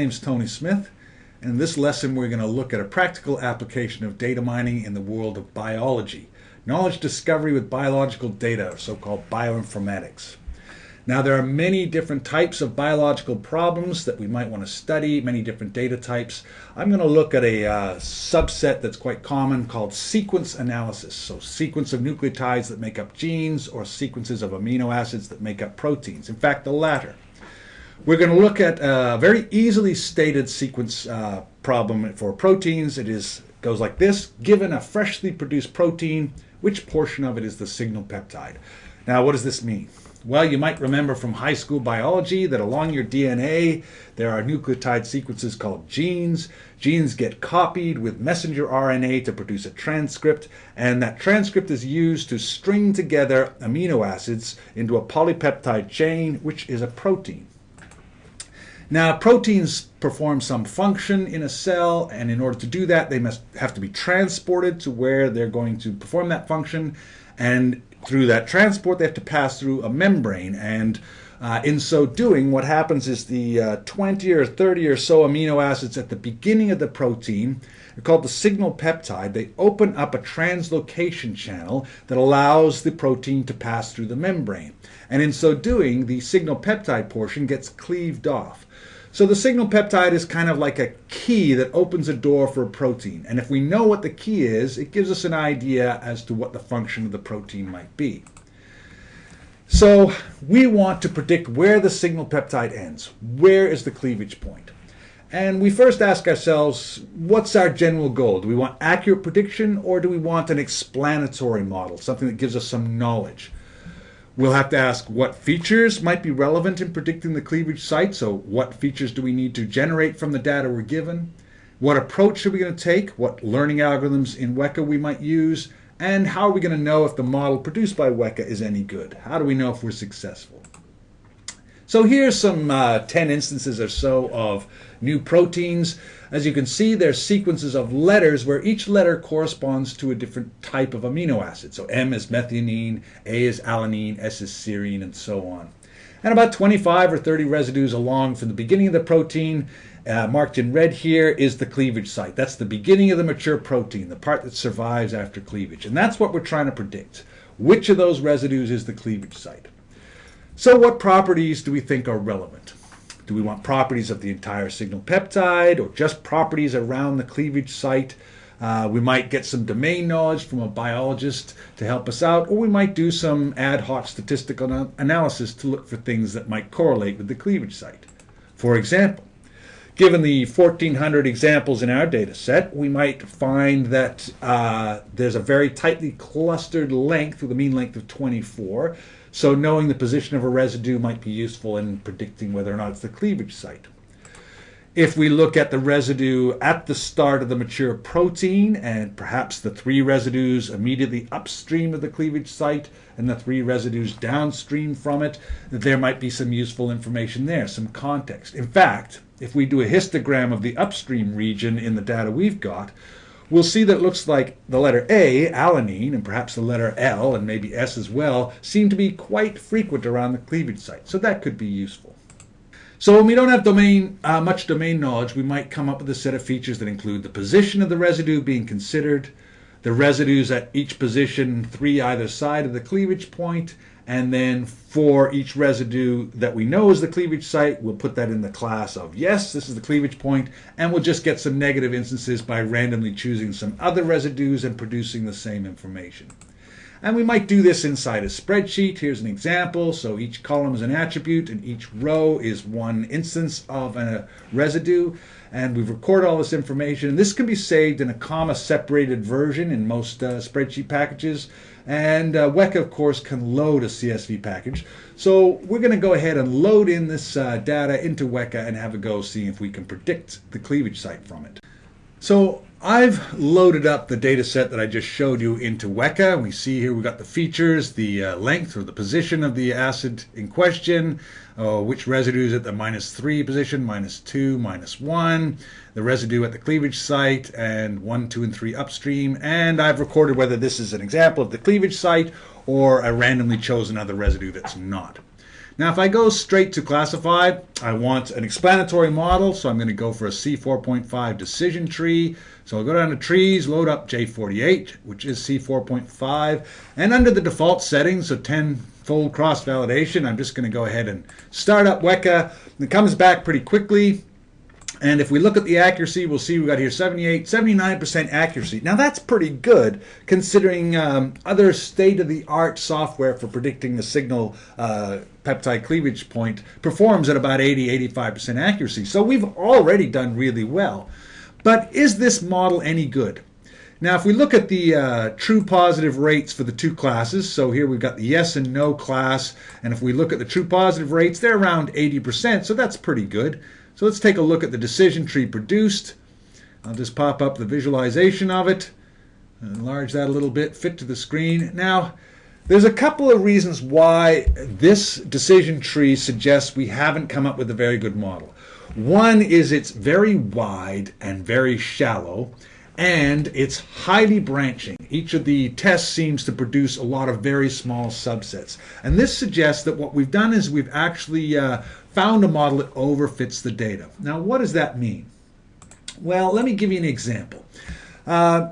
Hi, my name is Tony Smith, and in this lesson we're going to look at a practical application of data mining in the world of biology, knowledge discovery with biological data, so-called bioinformatics. Now there are many different types of biological problems that we might want to study, many different data types. I'm going to look at a uh, subset that's quite common called sequence analysis. So sequence of nucleotides that make up genes or sequences of amino acids that make up proteins. In fact, the latter. We're going to look at a very easily stated sequence uh, problem for proteins. It is goes like this. Given a freshly produced protein, which portion of it is the signal peptide? Now, what does this mean? Well, you might remember from high school biology that along your DNA there are nucleotide sequences called genes. Genes get copied with messenger RNA to produce a transcript, and that transcript is used to string together amino acids into a polypeptide chain, which is a protein. Now, proteins perform some function in a cell, and in order to do that, they must have to be transported to where they're going to perform that function. And through that transport, they have to pass through a membrane. And uh, in so doing, what happens is the uh, 20 or 30 or so amino acids at the beginning of the protein are called the signal peptide. They open up a translocation channel that allows the protein to pass through the membrane. And in so doing, the signal peptide portion gets cleaved off. So the signal peptide is kind of like a key that opens a door for a protein. And if we know what the key is, it gives us an idea as to what the function of the protein might be. So we want to predict where the signal peptide ends. Where is the cleavage point? And we first ask ourselves, what's our general goal? Do we want accurate prediction or do we want an explanatory model, something that gives us some knowledge? We'll have to ask what features might be relevant in predicting the cleavage site. So what features do we need to generate from the data we're given? What approach are we going to take? What learning algorithms in Weka we might use? And how are we going to know if the model produced by Weka is any good? How do we know if we're successful? So here's some uh, 10 instances or so of new proteins. As you can see, there's sequences of letters where each letter corresponds to a different type of amino acid. So M is methionine, A is alanine, S is serine, and so on. And about 25 or 30 residues along from the beginning of the protein, uh, marked in red here, is the cleavage site. That's the beginning of the mature protein, the part that survives after cleavage. And that's what we're trying to predict. Which of those residues is the cleavage site? So what properties do we think are relevant? Do we want properties of the entire signal peptide or just properties around the cleavage site? Uh, we might get some domain knowledge from a biologist to help us out, or we might do some ad hoc statistical analysis to look for things that might correlate with the cleavage site. For example, given the 1400 examples in our data set, we might find that uh, there's a very tightly clustered length with a mean length of 24 so knowing the position of a residue might be useful in predicting whether or not it's the cleavage site. If we look at the residue at the start of the mature protein and perhaps the three residues immediately upstream of the cleavage site and the three residues downstream from it, there might be some useful information there, some context. In fact, if we do a histogram of the upstream region in the data we've got, we'll see that it looks like the letter A, alanine, and perhaps the letter L, and maybe S as well, seem to be quite frequent around the cleavage site. So that could be useful. So when we don't have domain, uh, much domain knowledge, we might come up with a set of features that include the position of the residue being considered, the residues at each position, three either side of the cleavage point, and then for each residue that we know is the cleavage site, we'll put that in the class of yes, this is the cleavage point, and we'll just get some negative instances by randomly choosing some other residues and producing the same information. And we might do this inside a spreadsheet. Here's an example. So each column is an attribute and each row is one instance of a residue. And we record all this information. And This can be saved in a comma separated version in most uh, spreadsheet packages. And uh, Weka, of course, can load a CSV package. So we're going to go ahead and load in this uh, data into Weka and have a go see if we can predict the cleavage site from it. So I've loaded up the data set that I just showed you into Weka. We see here we've got the features, the uh, length or the position of the acid in question, uh, which residue is at the minus 3 position, minus 2, minus 1, the residue at the cleavage site, and 1, 2, and 3 upstream. And I've recorded whether this is an example of the cleavage site or a randomly chosen other residue that's not. Now, if I go straight to classify, I want an explanatory model, so I'm going to go for a C4.5 decision tree. So I'll go down to trees, load up J48, which is C4.5, and under the default settings, so 10-fold cross-validation, I'm just going to go ahead and start up Weka. It comes back pretty quickly. And if we look at the accuracy, we'll see we've got here 78, 79% accuracy. Now that's pretty good considering um, other state-of-the-art software for predicting the signal uh, peptide cleavage point performs at about 80, 85% accuracy. So we've already done really well. But is this model any good? Now, if we look at the uh, true positive rates for the two classes, so here we've got the yes and no class, and if we look at the true positive rates, they're around 80%, so that's pretty good. So let's take a look at the decision tree produced. I'll just pop up the visualization of it, enlarge that a little bit, fit to the screen. Now, there's a couple of reasons why this decision tree suggests we haven't come up with a very good model. One is it's very wide and very shallow, and it's highly branching. Each of the tests seems to produce a lot of very small subsets. And this suggests that what we've done is we've actually uh, found a model that overfits the data. Now, what does that mean? Well, let me give you an example. Uh,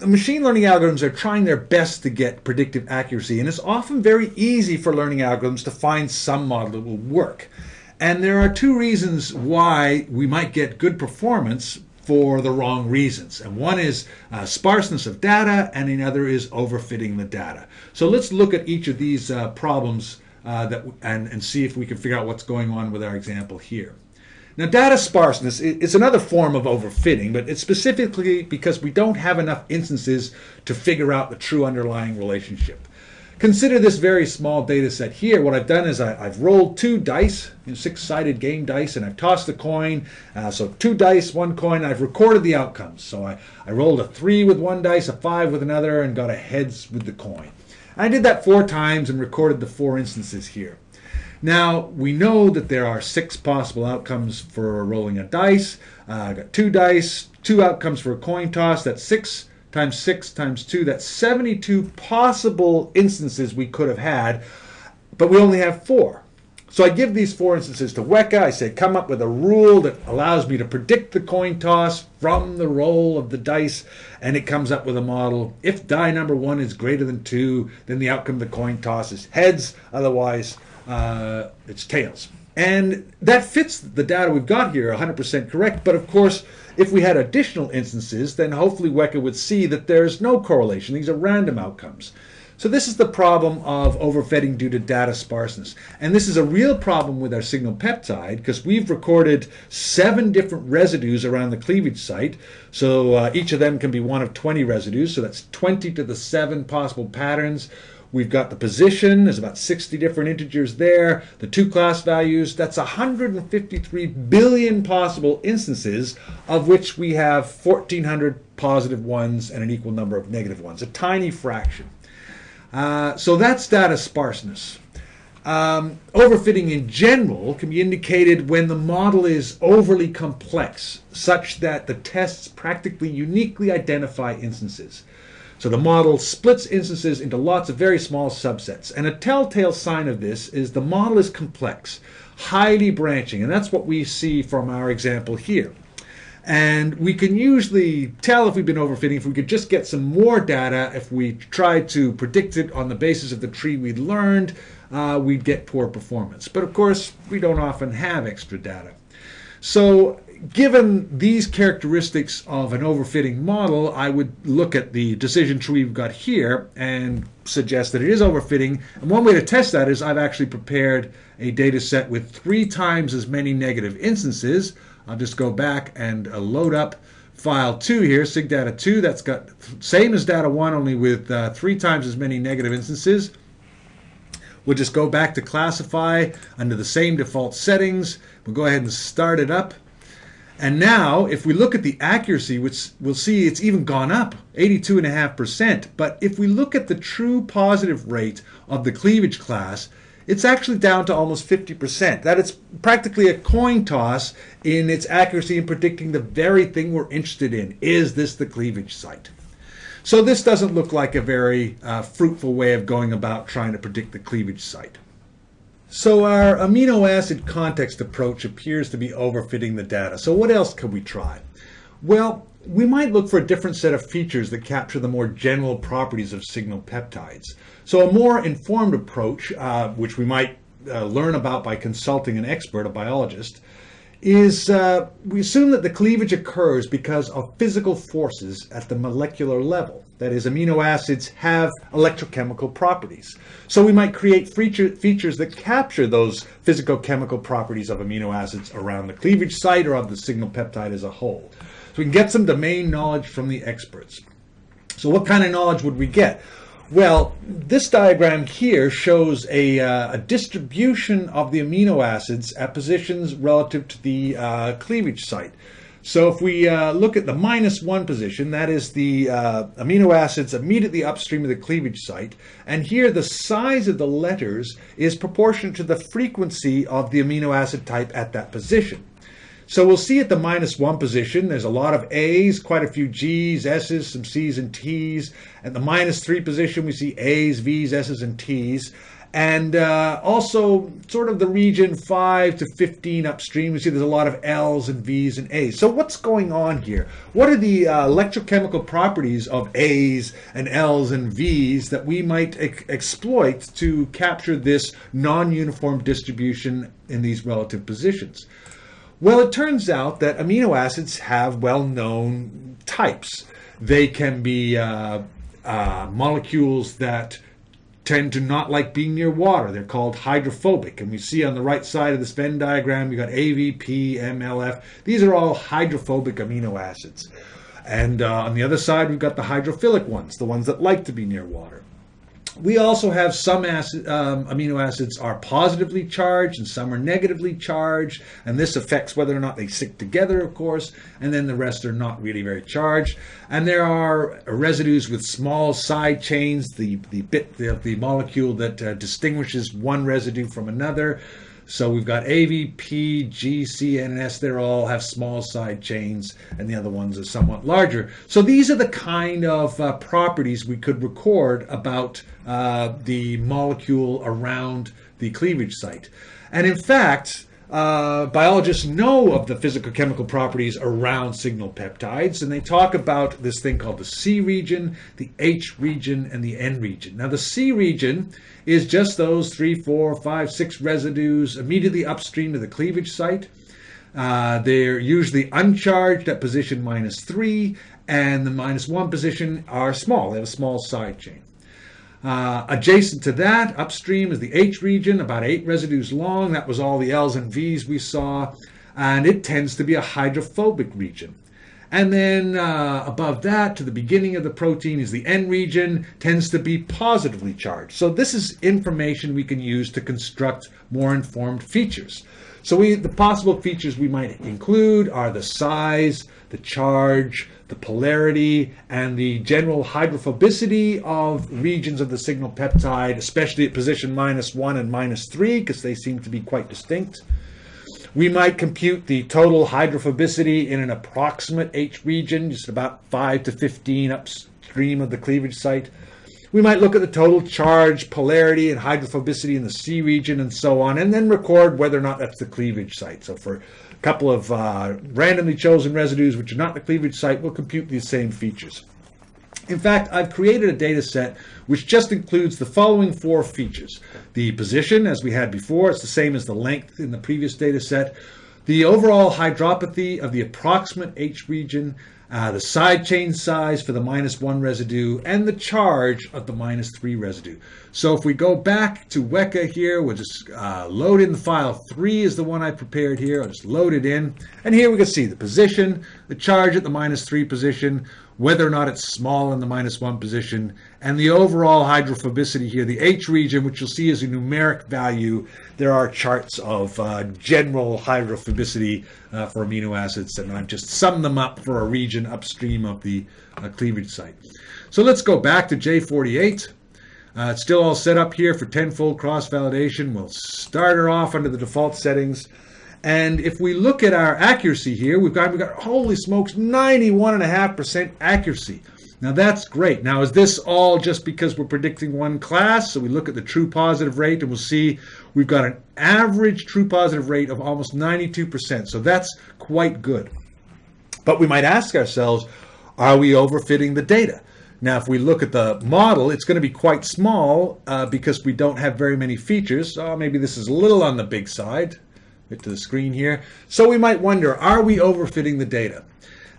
machine learning algorithms are trying their best to get predictive accuracy, and it's often very easy for learning algorithms to find some model that will work. And there are two reasons why we might get good performance for the wrong reasons. And one is uh, sparseness of data, and another is overfitting the data. So let's look at each of these uh, problems uh, that and, and see if we can figure out what's going on with our example here. Now, data sparseness is another form of overfitting, but it's specifically because we don't have enough instances to figure out the true underlying relationship. Consider this very small data set here. What I've done is I, have rolled two dice, you know, six-sided game dice, and I've tossed a coin. Uh, so two dice, one coin, I've recorded the outcomes. So I, I rolled a three with one dice, a five with another, and got a heads with the coin. I did that four times and recorded the four instances here. Now, we know that there are six possible outcomes for rolling a dice. Uh, I got two dice, two outcomes for a coin toss. That's six times six times two. That's 72 possible instances we could have had, but we only have four. So I give these four instances to Weka. I say, come up with a rule that allows me to predict the coin toss from the roll of the dice, and it comes up with a model. If die number one is greater than two, then the outcome of the coin toss is heads. Otherwise, uh, it's tails. And that fits the data we've got here 100% correct. But of course, if we had additional instances, then hopefully Weka would see that there's no correlation. These are random outcomes. So this is the problem of overfitting due to data sparseness. And this is a real problem with our signal peptide because we've recorded seven different residues around the cleavage site. So uh, each of them can be one of 20 residues. So that's 20 to the seven possible patterns. We've got the position, there's about 60 different integers there. The two class values, that's 153 billion possible instances, of which we have 1,400 positive ones and an equal number of negative ones, a tiny fraction. Uh, so that's data sparseness. Um, overfitting in general can be indicated when the model is overly complex, such that the tests practically uniquely identify instances. So the model splits instances into lots of very small subsets. And a telltale sign of this is the model is complex, highly branching, and that's what we see from our example here. And we can usually tell if we've been overfitting if we could just get some more data. If we tried to predict it on the basis of the tree we'd learned, uh, we'd get poor performance. But of course, we don't often have extra data. So given these characteristics of an overfitting model, I would look at the decision tree we've got here and suggest that it is overfitting. And one way to test that is I've actually prepared a data set with three times as many negative instances I'll just go back and uh, load up file 2 here, sigdata 2. That's got same as data 1, only with uh, three times as many negative instances. We'll just go back to classify under the same default settings. We'll go ahead and start it up. And now, if we look at the accuracy, which we'll see it's even gone up, 82.5%. But if we look at the true positive rate of the cleavage class, it's actually down to almost 50%. That it's practically a coin toss in its accuracy in predicting the very thing we're interested in. Is this the cleavage site? So this doesn't look like a very uh, fruitful way of going about trying to predict the cleavage site. So our amino acid context approach appears to be overfitting the data. So what else could we try? Well, we might look for a different set of features that capture the more general properties of signal peptides. So a more informed approach, uh, which we might uh, learn about by consulting an expert, a biologist, is uh, we assume that the cleavage occurs because of physical forces at the molecular level. That is, amino acids have electrochemical properties. So we might create feature, features that capture those physicochemical properties of amino acids around the cleavage site or of the signal peptide as a whole. So we can get some domain knowledge from the experts. So what kind of knowledge would we get? Well, this diagram here shows a, uh, a, distribution of the amino acids at positions relative to the uh, cleavage site. So if we uh, look at the minus one position, that is the uh, amino acids immediately upstream of the cleavage site. And here the size of the letters is proportional to the frequency of the amino acid type at that position. So we'll see at the minus one position, there's a lot of A's, quite a few G's, S's, some C's and T's. At the minus three position, we see A's, V's, S's, and T's. And uh, also sort of the region 5 to 15 upstream, we see there's a lot of L's and V's and A's. So what's going on here? What are the uh, electrochemical properties of A's and L's and V's that we might e exploit to capture this non-uniform distribution in these relative positions? Well, it turns out that amino acids have well-known types. They can be uh, uh, molecules that tend to not like being near water. They're called hydrophobic. And we see on the right side of this Venn diagram, we got AVP, MLF. These are all hydrophobic amino acids. And uh, on the other side, we've got the hydrophilic ones, the ones that like to be near water. We also have some acid, um, amino acids are positively charged and some are negatively charged, and this affects whether or not they stick together, of course, and then the rest are not really very charged. And there are residues with small side chains, the, the bit of the, the molecule that uh, distinguishes one residue from another. So we've got AVP, GC, and S. They all have small side chains, and the other ones are somewhat larger. So these are the kind of uh, properties we could record about uh, the molecule around the cleavage site. And in fact, uh, biologists know of the physical chemical properties around signal peptides, and they talk about this thing called the C region, the H region, and the N region. Now, the C region is just those three, four, five, six residues immediately upstream of the cleavage site. Uh, they're usually uncharged at position minus three, and the minus one position are small. They have a small side chain. Uh, adjacent to that, upstream, is the H region, about eight residues long. That was all the L's and V's we saw. And it tends to be a hydrophobic region. And then uh, above that, to the beginning of the protein, is the N region, tends to be positively charged. So this is information we can use to construct more informed features. So we, the possible features we might include are the size, the charge, the polarity, and the general hydrophobicity of regions of the signal peptide, especially at position minus one and minus three, because they seem to be quite distinct. We might compute the total hydrophobicity in an approximate H region, just about 5 to 15 upstream of the cleavage site. We might look at the total charge, polarity, and hydrophobicity in the C region and so on, and then record whether or not that's the cleavage site. So for a couple of uh, randomly chosen residues which are not the cleavage site, we'll compute these same features. In fact, I've created a data set which just includes the following four features. The position, as we had before, it's the same as the length in the previous data set. The overall hydropathy of the approximate H region, uh, the side chain size for the minus one residue, and the charge of the minus three residue. So if we go back to Weka here, we'll just uh, load in the file. Three is the one I prepared here. I'll just load it in. And here we can see the position, the charge at the minus three position, whether or not it's small in the minus one position, and the overall hydrophobicity here, the H region, which you'll see is a numeric value. There are charts of uh, general hydrophobicity uh, for amino acids, and I've just summed them up for a region upstream of the uh, cleavage site. So let's go back to J48. Uh, it's still all set up here for tenfold cross-validation. We'll start her off under the default settings. And if we look at our accuracy here, we've got, we've got holy smokes, 91.5% accuracy. Now that's great. Now is this all just because we're predicting one class? So we look at the true positive rate and we'll see we've got an average true positive rate of almost 92%. So that's quite good. But we might ask ourselves, are we overfitting the data? Now, if we look at the model, it's going to be quite small uh, because we don't have very many features. So maybe this is a little on the big side. To the screen here. So we might wonder, are we overfitting the data?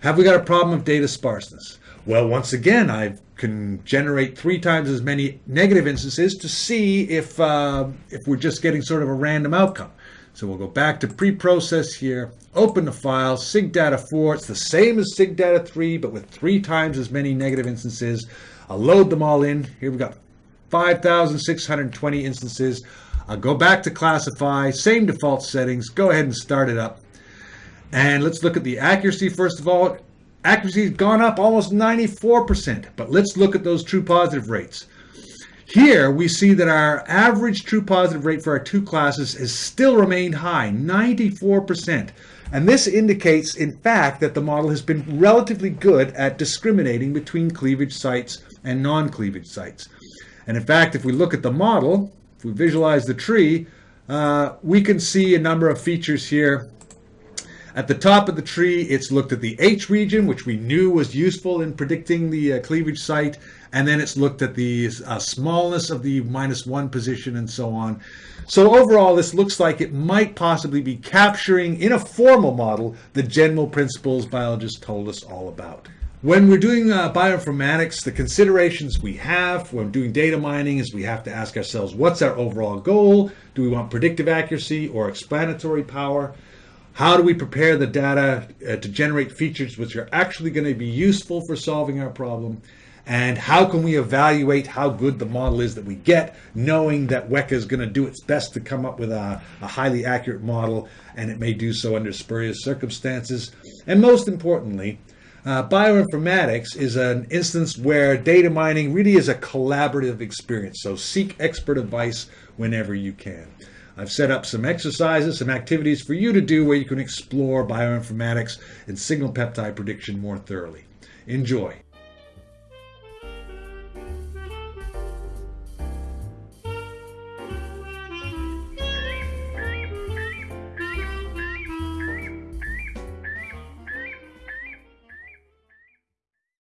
Have we got a problem of data sparseness? Well, once again, I can generate three times as many negative instances to see if, uh, if we're just getting sort of a random outcome. So we'll go back to pre-process here, open the file, sigdata 4, it's the same as sigdata 3, but with three times as many negative instances. I'll load them all in. Here we've got 5,620 instances. I'll go back to classify, same default settings, go ahead and start it up. And let's look at the accuracy first of all. Accuracy has gone up almost 94%, but let's look at those true positive rates. Here we see that our average true positive rate for our two classes has still remained high, 94%. And this indicates, in fact, that the model has been relatively good at discriminating between cleavage sites and non-cleavage sites. And in fact, if we look at the model, we visualize the tree, uh, we can see a number of features here at the top of the tree, it's looked at the H region, which we knew was useful in predicting the uh, cleavage site, and then it's looked at the uh, smallness of the minus one position and so on. So overall, this looks like it might possibly be capturing, in a formal model, the general principles biologists told us all about. When we're doing uh, bioinformatics, the considerations we have when doing data mining is we have to ask ourselves, what's our overall goal? Do we want predictive accuracy or explanatory power? How do we prepare the data uh, to generate features which are actually going to be useful for solving our problem? And how can we evaluate how good the model is that we get, knowing that Weka is going to do its best to come up with a, a highly accurate model, and it may do so under spurious circumstances. And most importantly, uh, bioinformatics is an instance where data mining really is a collaborative experience. So seek expert advice whenever you can. I've set up some exercises, some activities for you to do where you can explore bioinformatics and signal peptide prediction more thoroughly. Enjoy.